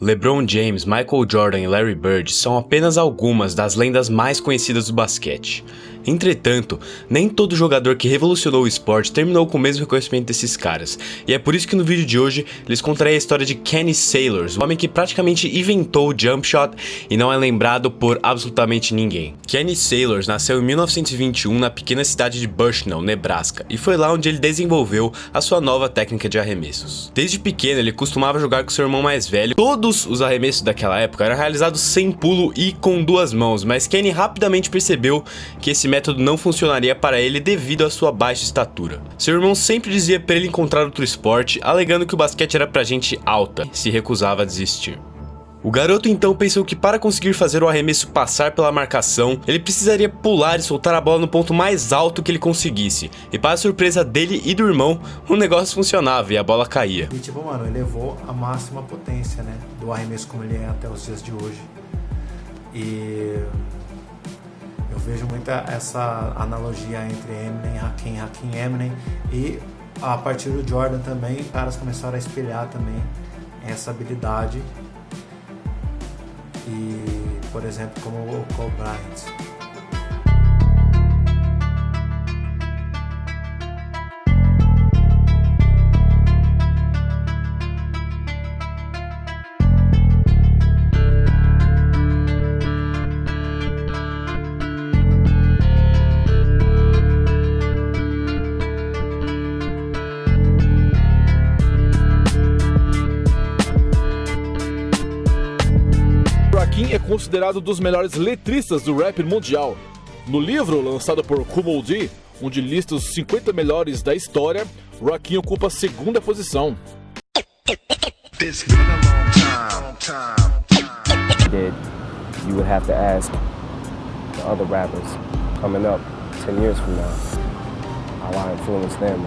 LeBron James, Michael Jordan e Larry Bird são apenas algumas das lendas mais conhecidas do basquete. Entretanto, nem todo jogador que revolucionou o esporte terminou com o mesmo reconhecimento desses caras, e é por isso que no vídeo de hoje lhes contarei a história de Kenny Sailors, o homem que praticamente inventou o jump shot e não é lembrado por absolutamente ninguém. Kenny Sailors nasceu em 1921 na pequena cidade de Bushnell, Nebraska, e foi lá onde ele desenvolveu a sua nova técnica de arremessos. Desde pequeno ele costumava jogar com seu irmão mais velho, todos os arremessos daquela época eram realizados sem pulo e com duas mãos, mas Kenny rapidamente percebeu que esse método não funcionaria para ele devido à sua baixa estatura. Seu irmão sempre dizia para ele encontrar outro esporte, alegando que o basquete era pra gente alta, e se recusava a desistir. O garoto então pensou que para conseguir fazer o arremesso passar pela marcação, ele precisaria pular e soltar a bola no ponto mais alto que ele conseguisse. E para surpresa dele e do irmão, o negócio funcionava e a bola caía. E tipo, mano, elevou a máxima potência, né, do arremesso como ele é até os dias de hoje. E vejo muita essa analogia entre Eminem, Hakim, Hakim Eminem e a partir do Jordan também, caras começaram a espelhar também essa habilidade e, por exemplo, como o Kobe Bryant. Kim é considerado dos melhores letristas do rap mundial. No livro lançado por Kumo D, onde lista os 50 melhores da história, Rakim ocupa a segunda posição. you would have to ask the other rappers coming up 10 years from now how I influenced them